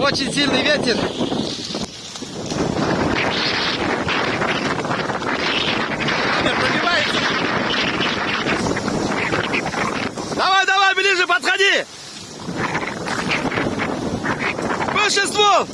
Очень сильный ветер. Пробивается. Давай, давай, ближе подходи. Выше ствол.